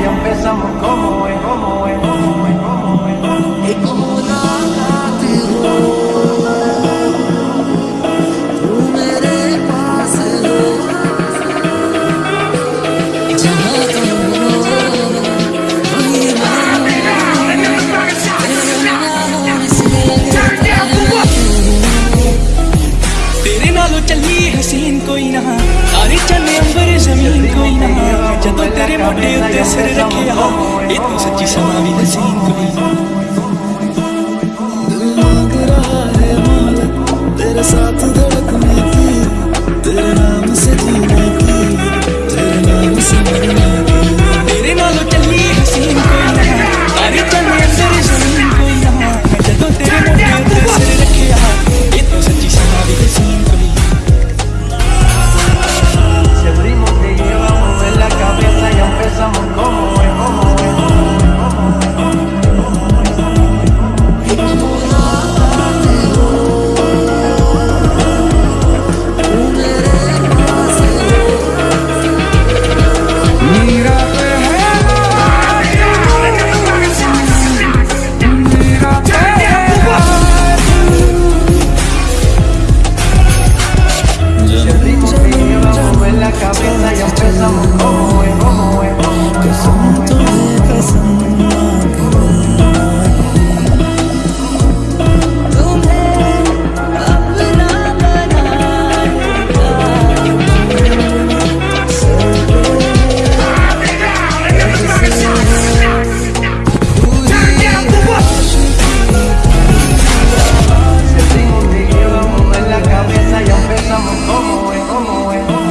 ya empezamos. Como es, como es, como es. सिर रखे आओ ये तो सच्ची समाधि नसीब कभी more.